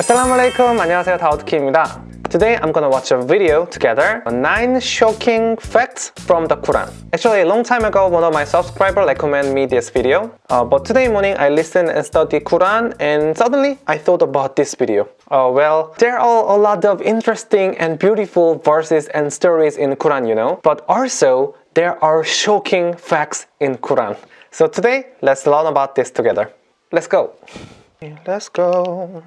Assalamu alaikum. 안녕하세요. 다우드키입니다. Today I'm gonna watch a video together on 9 shocking facts from the Quran. Actually, a long time ago, one of my subscribers recommended me this video. Uh, but today morning I listened and studied Quran and suddenly I thought about this video. Uh, well, there are a lot of interesting and beautiful verses and stories in Quran, you know. But also, there are shocking facts in Quran. So today, let's learn about this together. Let's go. Let's go.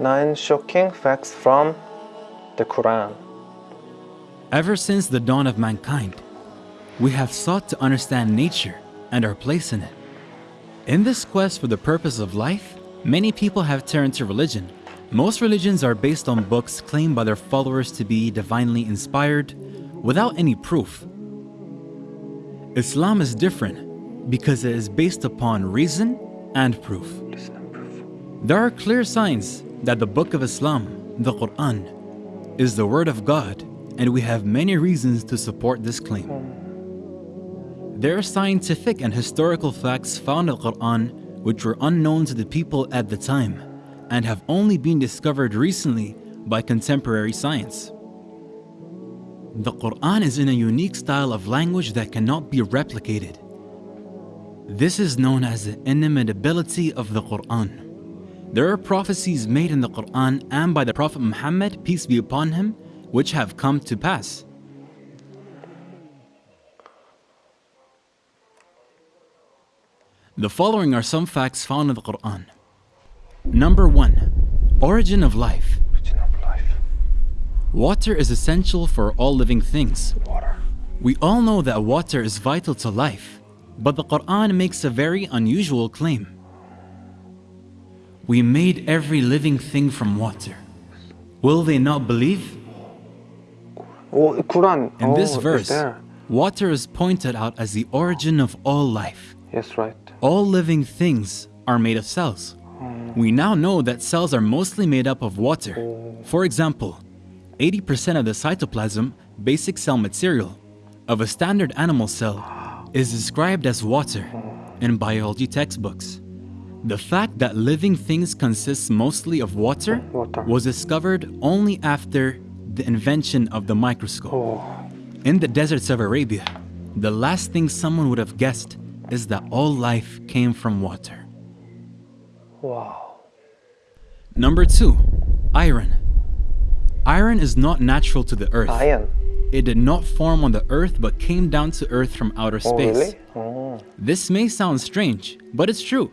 Nine shocking facts from the Quran. Ever since the dawn of mankind, we have sought to understand nature and our place in it. In this quest for the purpose of life, many people have turned to religion. Most religions are based on books claimed by their followers to be divinely inspired without any proof. Islam is different because it is based upon reason and proof. There are clear signs that the Book of Islam, the Quran, is the Word of God, and we have many reasons to support this claim. There are scientific and historical facts found in the Quran which were unknown to the people at the time and have only been discovered recently by contemporary science. The Quran is in a unique style of language that cannot be replicated. This is known as the inimitability of the Quran. There are prophecies made in the Quran and by the Prophet Muhammad, peace be upon him, which have come to pass. The following are some facts found in the Quran. Number 1. Origin of life. Origin of life. Water is essential for all living things. Water. We all know that water is vital to life, but the Quran makes a very unusual claim. We made every living thing from water. Will they not believe? Oh, In oh, this verse, water is pointed out as the origin of all life. Yes, right. All living things are made of cells. Hmm. We now know that cells are mostly made up of water. Oh. For example, 80% of the cytoplasm, basic cell material, of a standard animal cell is described as water in biology textbooks. The fact that living things consist mostly of water, Water. was discovered only after the invention of the microscope. Oh, In the deserts of Arabia, the last thing someone would have guessed is that all life came from water. wow. Number 2. Iron. Iron is not natural to the earth. Iron. It did not form on the earth but came down to earth from outer Oh, space. really? Oh. This may sound strange, but it's true.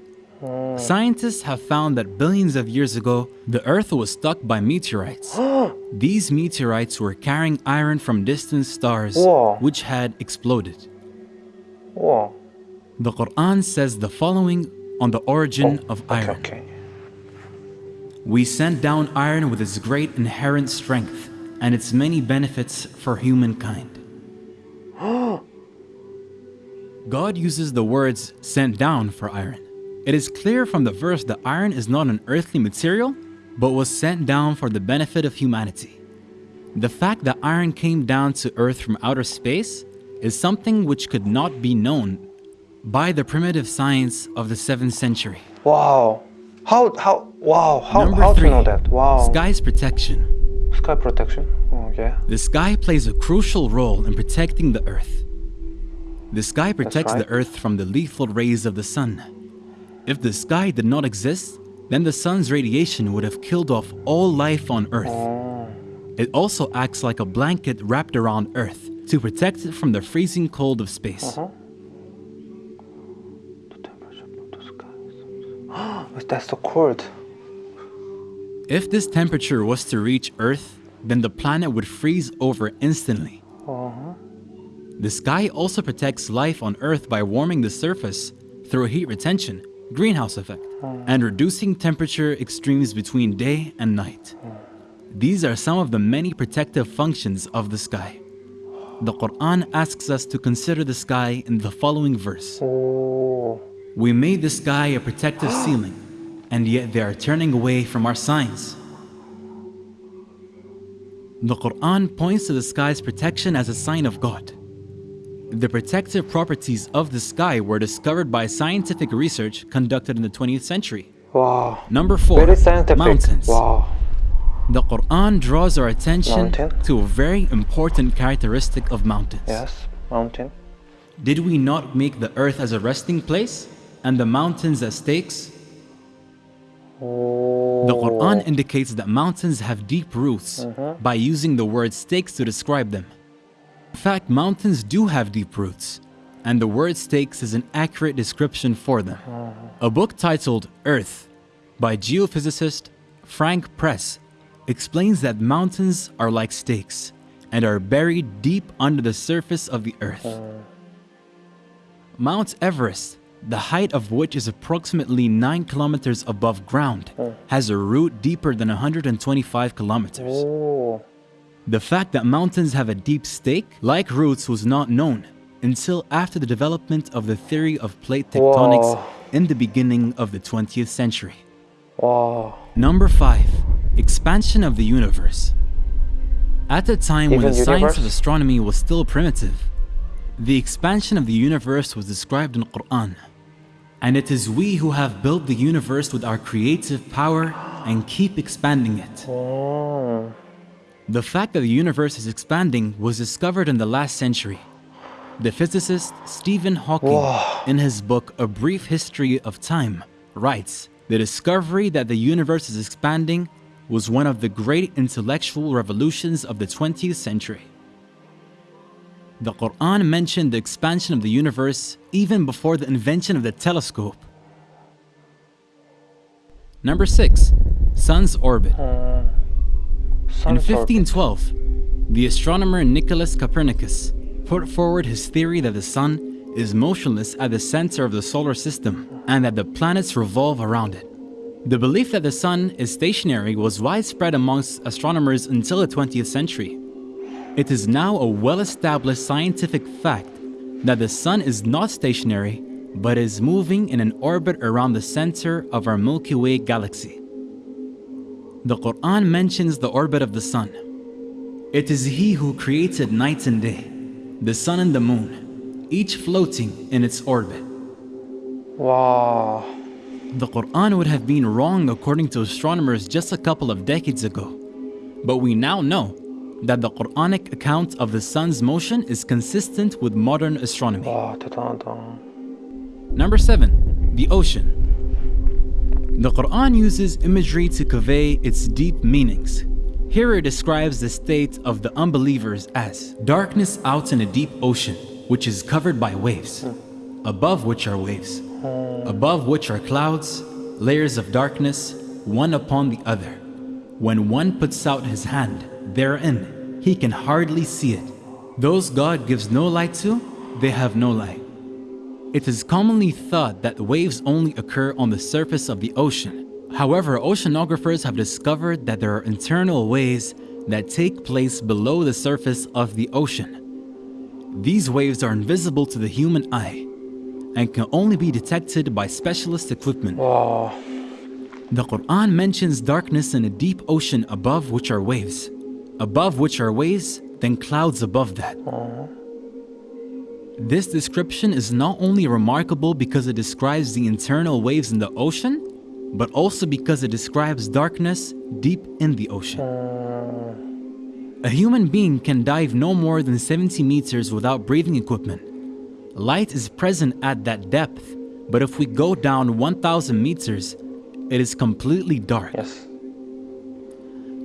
Scientists have found that billions of years ago, the earth was struck by meteorites. These meteorites were carrying iron from distant stars, Whoa. which had exploded. Wow. The Quran says the following on the origin oh, of Oh, Okay, iron. okay. We sent down iron with its great inherent strength and its many benefits for humankind. God uses the words sent down for iron. It is clear from the verse that iron is not an earthly material, but was sent down for the benefit of humanity. The fact that iron came down to earth from outer space is something which could not be known by the primitive science of the 7th century. Wow. How, how, wow. How, Number how to three, know that? Wow. Sky's protection. Sky protection. Oh, yeah. The sky plays a crucial role in protecting the earth. The sky protects right. the earth from the lethal rays of the sun. If the sky did not exist, then the sun's radiation would have killed off all life on earth. It also acts like a blanket wrapped around earth to protect it from the freezing cold of space. Uh-huh. The temperature of the sky. That's so cold. If this temperature was to reach earth, then the planet would freeze over instantly. Uh-huh. The sky also protects life on Earth by warming the surface through heat retention, greenhouse effect, hmm. and reducing temperature extremes between day and night. Hmm. These are some of the many protective functions of the sky. The Quran asks us to consider the sky in the following verse Oh. We made the sky a protective ceiling, and yet they are turning away from our signs. The Quran points to the sky's protection as a sign of God. The protective properties of the sky were discovered by scientific research conducted in the 20th century. Wow. Number four, Very scientific. mountains. Wow. The Quran draws our attention Mountain. to a very important characteristic of mountains. Yes. Mountain. Did we not make the earth as a resting place and the mountains as stakes? Oh. The Quran indicates that mountains have deep roots Mm-hmm. by using the word stakes to describe them. In fact, mountains do have deep roots, and the word stakes is an accurate description for them. A book titled Earth by geophysicist Frank Press explains that mountains are like stakes and are buried deep under the surface of the earth. Mount Everest, the height of which is approximately 9 kilometers above ground, has a root deeper than 125 kilometers. Oh. The fact that mountains have a deep stake, like roots, was not known until after the development of the theory of plate tectonics Whoa. in the beginning of the 20th century. Wow. Number 5. Expansion of the universe. At a time when Even the science of astronomy was still primitive, the expansion of the universe was described in Quran. And it is we who have built the universe with our creative power and keep expanding it. Oh. The fact that the universe is expanding was discovered in the last century. The physicist Stephen Hawking, Whoa. in his book A Brief History of Time, writes The discovery that the universe is expanding was one of the great intellectual revolutions of the 20th century. The Quran mentioned the expansion of the universe even before the invention of the telescope. Number 6. Sun's orbit. Uh, In 1512, the astronomer Nicholas Copernicus put forward his theory that the sun is motionless at the center of the solar system and that the planets revolve around it. The belief that the sun is stationary was widespread amongst astronomers until the 20th century. It is now a well established scientific fact that the sun is not stationary but is moving in an orbit around the center of our Milky Way galaxy. The Quran mentions the orbit of the sun. It is He who created night and day, the sun and the moon, each floating in its orbit. Wow. The Quran would have been wrong according to astronomers just a couple of decades ago. But we now know that the Quranic account of the sun's motion is consistent with modern astronomy. Number 7. The ocean. The Quran uses imagery to convey its deep meanings. Here it describes the state of the unbelievers as darkness out in a deep ocean, which is covered by waves, above which are waves, above which are clouds, layers of darkness, one upon the other. When one puts out his hand therein, he can hardly see it. Those God gives no light to, they have no light. It is commonly thought that waves only occur on the surface of the ocean. However, oceanographers have discovered that there are internal waves that take place below the surface of the ocean. These waves are invisible to the human eye and can only be detected by specialist equipment. 와. The Quran mentions darkness in a deep ocean above which are waves, above which are waves, then clouds above that. This description is not only remarkable because it describes the internal waves in the ocean, but also because it describes darkness deep in the ocean. A human being can dive no more than 70 meters without breathing equipment. Light is present at that depth, but if we go down 1,000 meters, it is completely dark. Yes.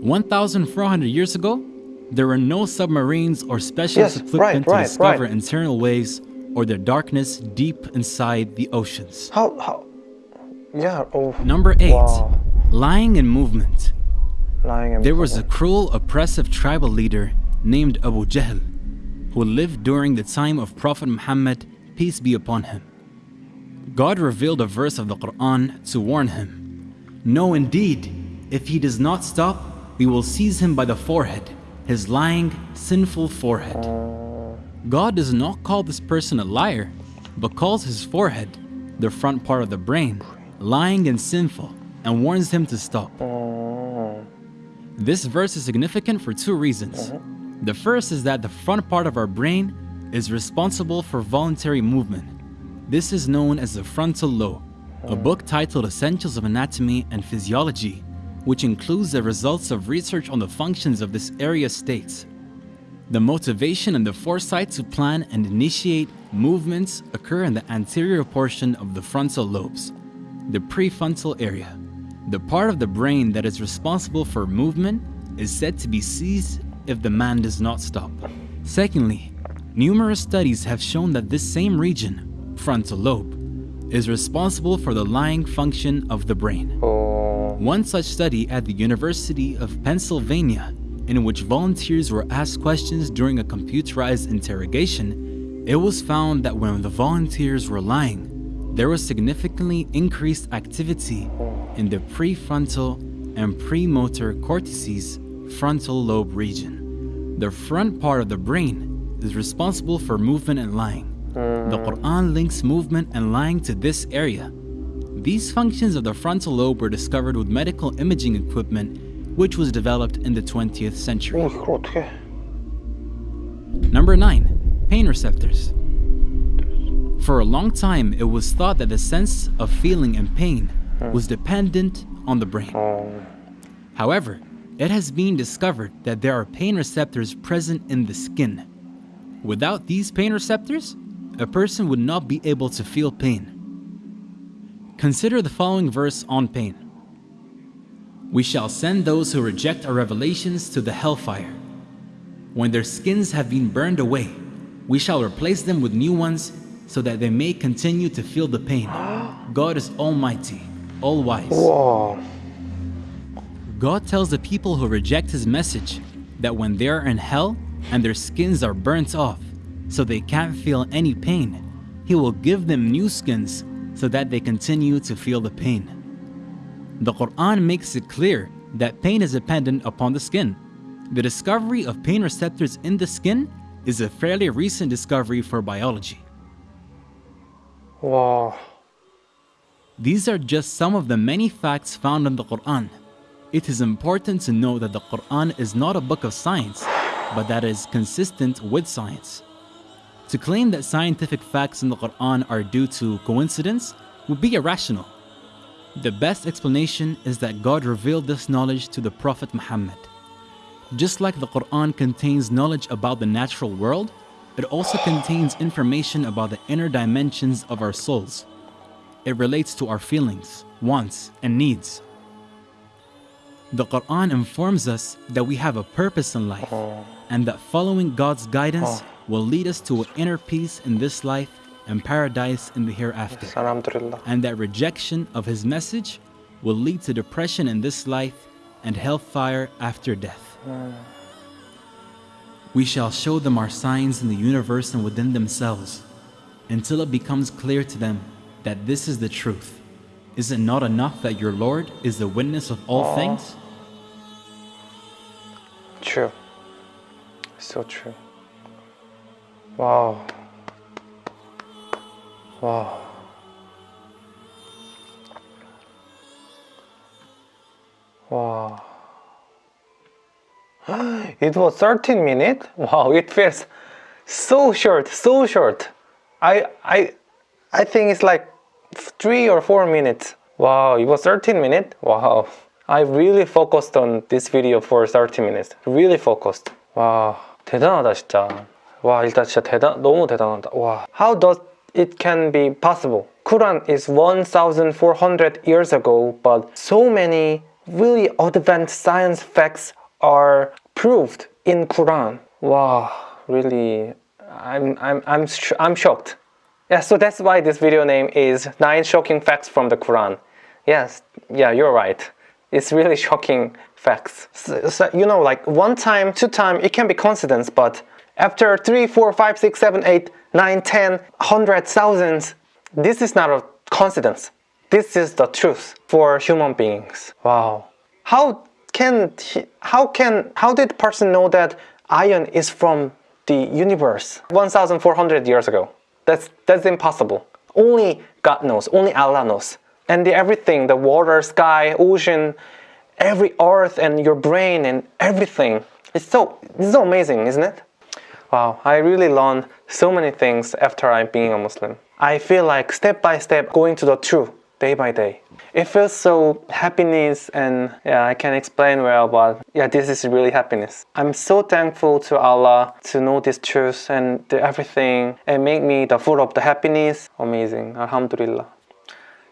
1,400 years ago, there were no submarines or specialist Yes, equipment right, to right, discover right. internal waves or their darkness deep inside the oceans. How how? Yeah. Oh. Number 8. Wow. Lying in movement. Lying and There was a cruel, oppressive tribal leader named Abu Jahl who lived during the time of Prophet Muhammad, peace be upon him. God revealed a verse of the Quran to warn him No, indeed, if he does not stop, we will seize him by the forehead, his lying, sinful forehead. God does not call this person a liar, but calls his forehead, the front part of the brain, lying and sinful, and warns him to stop. This verse is significant for two reasons. The first is that the front part of our brain is responsible for voluntary movement. This is known as the frontal lobe. A book titled Essentials of Anatomy and Physiology, which includes the results of research on the functions of this area states. The motivation and the foresight to plan and initiate movements occur in the anterior portion of the frontal lobes, the prefrontal area. The part of the brain that is responsible for movement is said to be seized if the man does not stop. Secondly, numerous studies have shown that this same region, frontal lobe, is responsible for the lying function of the brain. Oh. One such study at the University of Pennsylvania, in which volunteers were asked questions during a computerized interrogation, it was found that when the volunteers were lying, there was significantly increased activity in the prefrontal and premotor cortices frontal lobe region. The front part of the brain is responsible for movement and lying. The Quran links movement and lying to this area. These functions of the frontal lobe were discovered with medical imaging equipment, which was developed in the 20th century. Number 9. Pain receptors. For a long time, it was thought that the sense of feeling and pain was dependent on the brain. However, it has been discovered that there are pain receptors present in the skin. Without these pain receptors, a person would not be able to feel pain. Consider the following verse on pain. We shall send those who reject our revelations to the hellfire. When their skins have been burned away, we shall replace them with new ones so that they may continue to feel the pain. God is almighty, all wise. 우와. God tells the people who reject his message that when they are in hell and their skins are burnt off, so they can't feel any pain, he will give them new skins so that they continue to feel the pain. The Quran makes it clear that pain is dependent upon the skin. The discovery of pain receptors in the skin is a fairly recent discovery for biology. 와. These are just some of the many facts found in the Quran. It is important to know that the Quran is not a book of science, but that it is consistent with science. To claim that scientific facts in the Quran are due to coincidence would be irrational. The best explanation is that God revealed this knowledge to the Prophet Muhammad. Just like the Quran contains knowledge about the natural world, it also contains information about the inner dimensions of our souls. It relates to our feelings, wants, and needs. The Quran informs us that we have a purpose in life oh. and that following God's guidance oh will lead us to an inner peace in this life and paradise in the hereafter. And that rejection of his message will lead to depression in this life and hellfire after death. We shall show them our signs in the universe and within themselves until it becomes clear to them that this is the truth. Is it not enough that your Lord is the witness of all Aww. things? True. So true. Wow. Wow. Wow. It was 13 minutes? Wow, it feels so short, so short. I I I think it's like 3 or 4 minutes. Wow, it was 13 minutes? Wow. I really focused on this video for 30 minutes. Really focused. 와, 대단하다 진짜. 와, 일단 진짜 대단 너무 대단하다. 와. How does it can be possible? Quran is 1400 years ago, but so many really advanced science facts are proved in Quran. Wow, really I'm I'm I'm sh- I'm shocked. Yeah, so that's why this video name is 9 shocking facts from the Quran. Yes, yeah, you're right. It's really shocking facts. So, so, you know, like one time, two time, it can be coincidence, but after three, four, five, six, seven, eight, nine, ten, hundred, thousands, this is not a coincidence. This is the truth for human beings. Wow. How can how can how did person know that iron is from the universe 1400 years ago? That's that's impossible. Only God knows, only Allah knows. And the everything, the water, sky, ocean, every earth and your brain and everything. It's so it's so amazing, isn't it? Wow, I really learned so many things after I being a Muslim. I feel like step by step going to the truth day by day. It feels so happiness and yeah, I can explain well, but yeah, this is really happiness. I'm so thankful to Allah to know this truth and everything and make me the full of the happiness. Amazing, Alhamdulillah.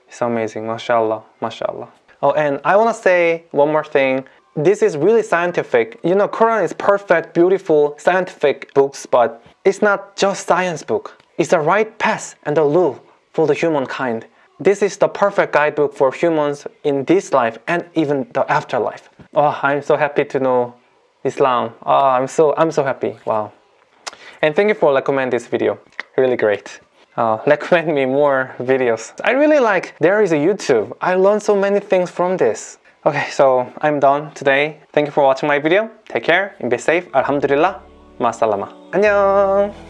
It's amazing, mashallah, mashallah. Oh, and I want to say one more thing. This is really scientific. You know, Quran is perfect, beautiful, scientific books, but it's not just science book. It's the right path and the law for the humankind. This is the perfect guidebook for humans in this life and even the afterlife. Oh, I'm so happy to know Islam. Oh, I'm so I'm so happy. Wow. And thank you for recommend this video. Really great. Uh, recommend me more videos. I really like there is a YouTube. I learned so many things from this. Okay, so I'm done today. Thank you for watching my video. Take care and be safe. Alhamdulillah. Masalama. 안녕.